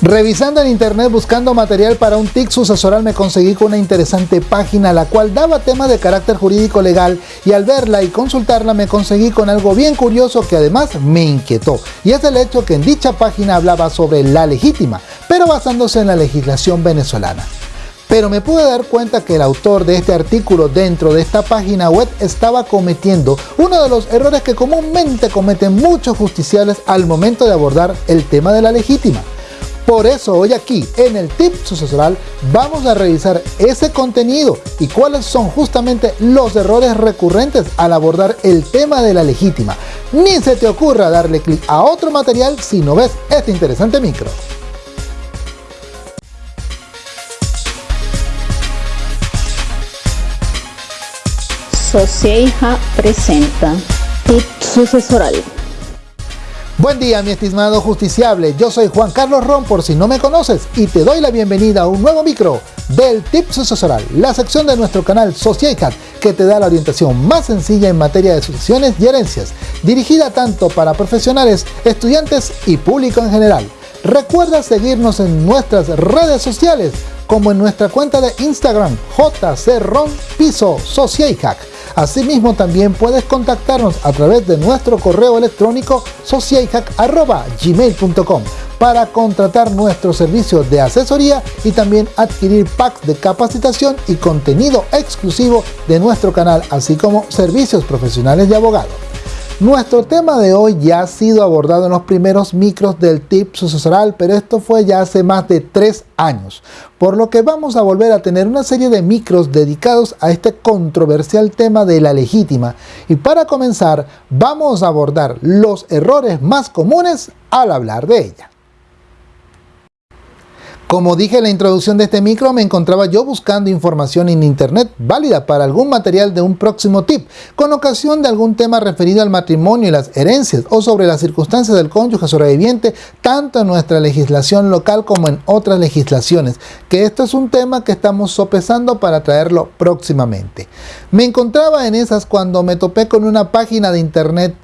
Revisando en internet buscando material para un TIC sucesoral me conseguí con una interesante página la cual daba temas de carácter jurídico legal y al verla y consultarla me conseguí con algo bien curioso que además me inquietó y es el hecho que en dicha página hablaba sobre la legítima, pero basándose en la legislación venezolana. Pero me pude dar cuenta que el autor de este artículo dentro de esta página web estaba cometiendo uno de los errores que comúnmente cometen muchos justiciales al momento de abordar el tema de la legítima por eso hoy aquí en el tip sucesoral vamos a revisar ese contenido y cuáles son justamente los errores recurrentes al abordar el tema de la legítima. Ni se te ocurra darle clic a otro material si no ves este interesante micro. Socieja presenta Tip Sucesoral. Buen día mi estimado justiciable, yo soy Juan Carlos Ron por si no me conoces y te doy la bienvenida a un nuevo micro del Tip Sucesoral, la sección de nuestro canal Sociecat que te da la orientación más sencilla en materia de sucesiones y herencias, dirigida tanto para profesionales, estudiantes y público en general. Recuerda seguirnos en nuestras redes sociales como en nuestra cuenta de Instagram jcronpiso Asimismo también puedes contactarnos a través de nuestro correo electrónico socialhack.gmail.com para contratar nuestros servicios de asesoría y también adquirir packs de capacitación y contenido exclusivo de nuestro canal, así como servicios profesionales de abogado. Nuestro tema de hoy ya ha sido abordado en los primeros micros del tip sucesoral, pero esto fue ya hace más de tres años, por lo que vamos a volver a tener una serie de micros dedicados a este controversial tema de la legítima. Y para comenzar, vamos a abordar los errores más comunes al hablar de ella. Como dije en la introducción de este micro, me encontraba yo buscando información en internet válida para algún material de un próximo tip, con ocasión de algún tema referido al matrimonio y las herencias, o sobre las circunstancias del cónyuge sobreviviente, tanto en nuestra legislación local como en otras legislaciones, que esto es un tema que estamos sopesando para traerlo próximamente. Me encontraba en esas cuando me topé con una página de internet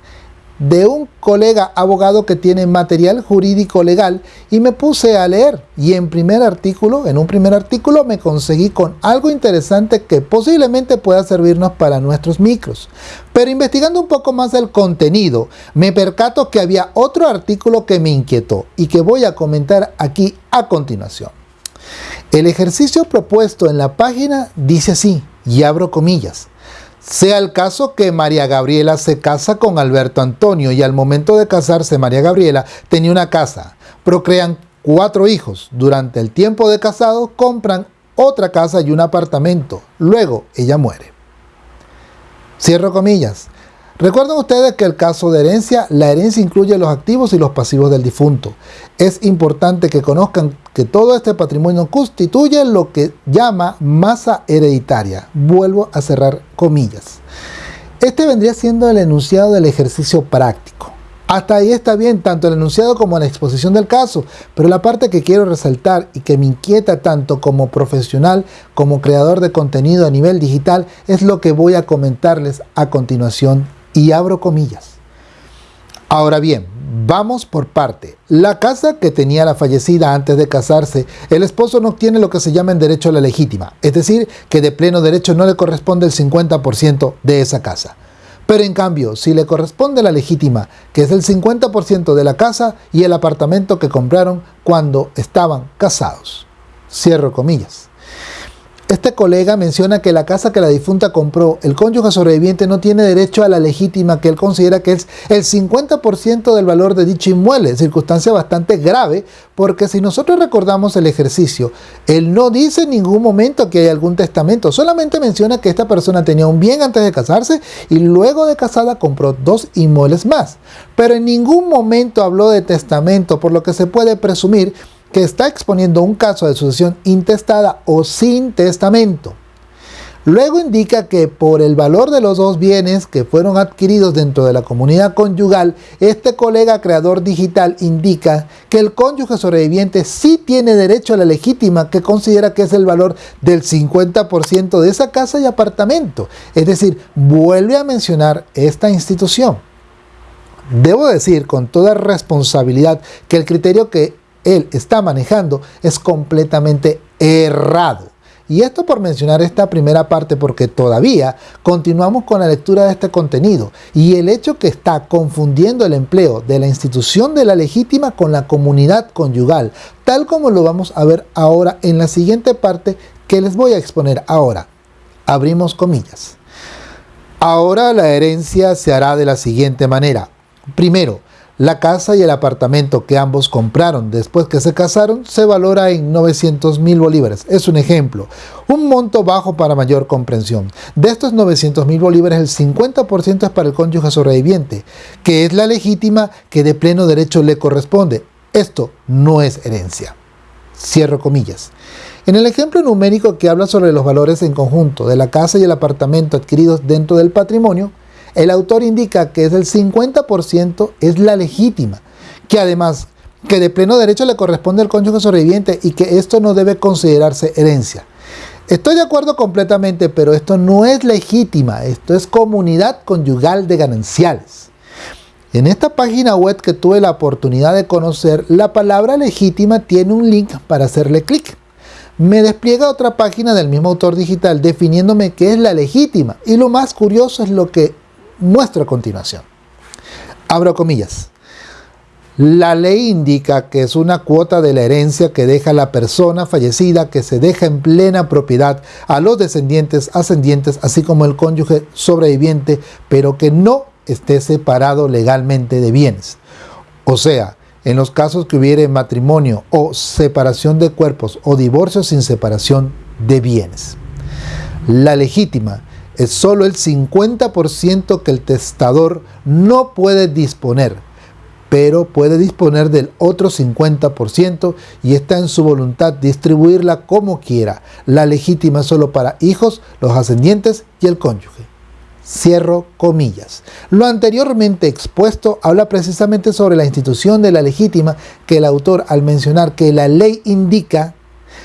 de un colega abogado que tiene material jurídico legal y me puse a leer y en primer artículo, en un primer artículo me conseguí con algo interesante que posiblemente pueda servirnos para nuestros micros. Pero investigando un poco más el contenido, me percato que había otro artículo que me inquietó y que voy a comentar aquí a continuación. El ejercicio propuesto en la página dice así, y abro comillas, sea el caso que María Gabriela se casa con Alberto Antonio y al momento de casarse María Gabriela tenía una casa, procrean cuatro hijos, durante el tiempo de casado compran otra casa y un apartamento, luego ella muere. Cierro comillas. Recuerden ustedes que el caso de herencia, la herencia incluye los activos y los pasivos del difunto. Es importante que conozcan que todo este patrimonio constituye lo que llama masa hereditaria. Vuelvo a cerrar comillas. Este vendría siendo el enunciado del ejercicio práctico. Hasta ahí está bien, tanto el enunciado como la exposición del caso, pero la parte que quiero resaltar y que me inquieta tanto como profesional como creador de contenido a nivel digital es lo que voy a comentarles a continuación y abro comillas. Ahora bien, vamos por parte. La casa que tenía la fallecida antes de casarse, el esposo no tiene lo que se llama en derecho a la legítima, es decir, que de pleno derecho no le corresponde el 50% de esa casa. Pero en cambio, si le corresponde la legítima, que es el 50% de la casa y el apartamento que compraron cuando estaban casados. Cierro comillas. Este colega menciona que la casa que la difunta compró, el cónyuge sobreviviente no tiene derecho a la legítima que él considera que es el 50% del valor de dicho inmueble, circunstancia bastante grave porque si nosotros recordamos el ejercicio, él no dice en ningún momento que hay algún testamento, solamente menciona que esta persona tenía un bien antes de casarse y luego de casada compró dos inmuebles más, pero en ningún momento habló de testamento, por lo que se puede presumir que está exponiendo un caso de sucesión intestada o sin testamento. Luego indica que por el valor de los dos bienes que fueron adquiridos dentro de la comunidad conyugal, este colega creador digital indica que el cónyuge sobreviviente sí tiene derecho a la legítima que considera que es el valor del 50% de esa casa y apartamento. Es decir, vuelve a mencionar esta institución. Debo decir con toda responsabilidad que el criterio que él está manejando es completamente errado. Y esto por mencionar esta primera parte porque todavía continuamos con la lectura de este contenido y el hecho que está confundiendo el empleo de la institución de la legítima con la comunidad conyugal, tal como lo vamos a ver ahora en la siguiente parte que les voy a exponer ahora. Abrimos comillas. Ahora la herencia se hará de la siguiente manera. Primero, la casa y el apartamento que ambos compraron después que se casaron se valora en 900 mil bolívares. Es un ejemplo. Un monto bajo para mayor comprensión. De estos 900 mil bolívares, el 50% es para el cónyuge sobreviviente, que es la legítima que de pleno derecho le corresponde. Esto no es herencia. Cierro comillas. En el ejemplo numérico que habla sobre los valores en conjunto de la casa y el apartamento adquiridos dentro del patrimonio, el autor indica que es el 50% es la legítima, que además que de pleno derecho le corresponde al cónyuge sobreviviente y que esto no debe considerarse herencia. Estoy de acuerdo completamente, pero esto no es legítima, esto es comunidad conyugal de gananciales. En esta página web que tuve la oportunidad de conocer, la palabra legítima tiene un link para hacerle clic. Me despliega otra página del mismo autor digital definiéndome qué es la legítima y lo más curioso es lo que muestro a continuación. Abro comillas. La ley indica que es una cuota de la herencia que deja la persona fallecida que se deja en plena propiedad a los descendientes, ascendientes, así como el cónyuge sobreviviente, pero que no esté separado legalmente de bienes. O sea, en los casos que hubiere matrimonio o separación de cuerpos o divorcio sin separación de bienes. La legítima es solo el 50% que el testador no puede disponer, pero puede disponer del otro 50% y está en su voluntad distribuirla como quiera. La legítima solo para hijos, los ascendientes y el cónyuge. Cierro comillas. Lo anteriormente expuesto habla precisamente sobre la institución de la legítima que el autor al mencionar que la ley indica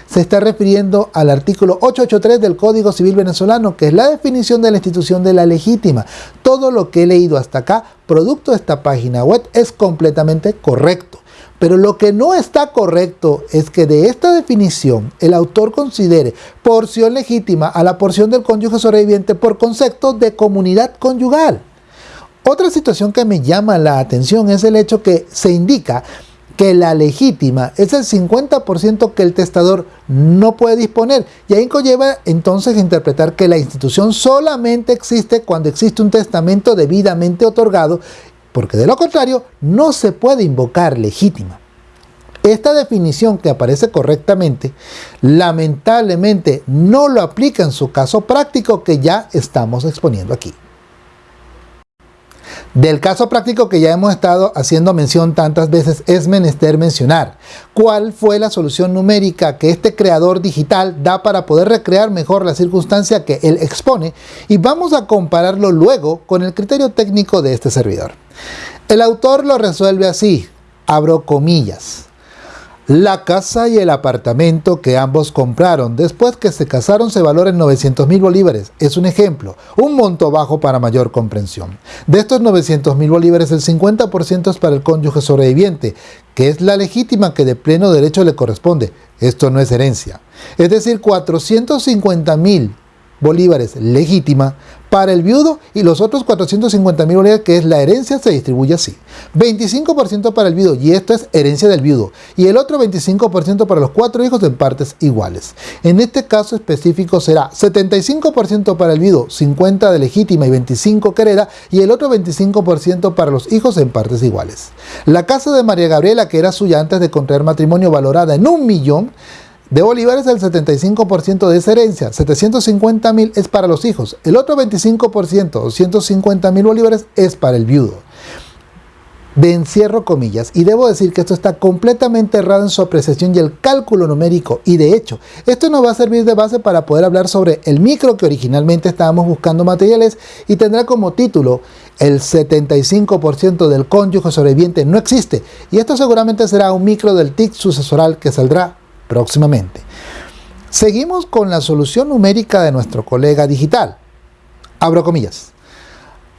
se está refiriendo al artículo 883 del Código Civil venezolano, que es la definición de la institución de la legítima. Todo lo que he leído hasta acá, producto de esta página web, es completamente correcto. Pero lo que no está correcto es que de esta definición el autor considere porción legítima a la porción del cónyuge sobreviviente por concepto de comunidad conyugal. Otra situación que me llama la atención es el hecho que se indica que la legítima es el 50% que el testador no puede disponer. Y ahí conlleva entonces interpretar que la institución solamente existe cuando existe un testamento debidamente otorgado, porque de lo contrario no se puede invocar legítima. Esta definición que aparece correctamente, lamentablemente no lo aplica en su caso práctico que ya estamos exponiendo aquí. Del caso práctico que ya hemos estado haciendo mención tantas veces es menester mencionar cuál fue la solución numérica que este creador digital da para poder recrear mejor la circunstancia que él expone y vamos a compararlo luego con el criterio técnico de este servidor. El autor lo resuelve así, abro comillas. La casa y el apartamento que ambos compraron después que se casaron se valoran en 900 mil bolívares. Es un ejemplo, un monto bajo para mayor comprensión. De estos 900 mil bolívares, el 50% es para el cónyuge sobreviviente, que es la legítima que de pleno derecho le corresponde. Esto no es herencia. Es decir, 450 mil bolívares legítima para el viudo y los otros 450 mil bolívares que es la herencia se distribuye así. 25% para el viudo y esto es herencia del viudo y el otro 25% para los cuatro hijos en partes iguales. En este caso específico será 75% para el viudo, 50 de legítima y 25 que hereda y el otro 25% para los hijos en partes iguales. La casa de María Gabriela que era suya antes de contraer matrimonio valorada en un millón de bolívares el 75% de esa herencia, 750 mil es para los hijos, el otro 25%, 250 mil bolívares es para el viudo. De encierro comillas, y debo decir que esto está completamente errado en su apreciación y el cálculo numérico, y de hecho, esto nos va a servir de base para poder hablar sobre el micro que originalmente estábamos buscando materiales y tendrá como título el 75% del cónyuge sobreviviente no existe, y esto seguramente será un micro del TIC sucesoral que saldrá próximamente. Seguimos con la solución numérica de nuestro colega digital. Abro comillas.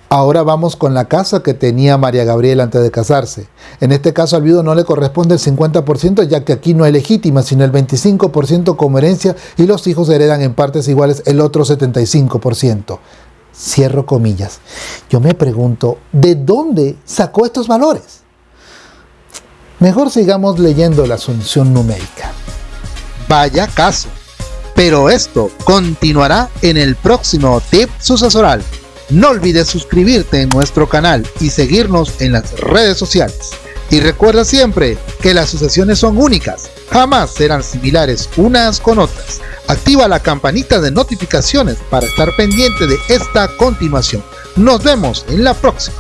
Ahora vamos con la casa que tenía María Gabriela antes de casarse. En este caso al viudo no le corresponde el 50% ya que aquí no es legítima, sino el 25% como herencia y los hijos heredan en partes iguales el otro 75%. Cierro comillas. Yo me pregunto, ¿de dónde sacó estos valores? Mejor sigamos leyendo la asunción numérica. Vaya caso. Pero esto continuará en el próximo tip sucesoral. No olvides suscribirte en nuestro canal y seguirnos en las redes sociales. Y recuerda siempre que las sucesiones son únicas, jamás serán similares unas con otras. Activa la campanita de notificaciones para estar pendiente de esta continuación. Nos vemos en la próxima.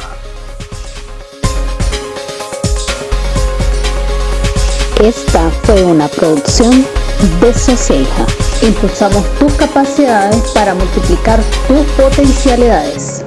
Esta fue una producción de Soceja. Impulsamos tus capacidades para multiplicar tus potencialidades.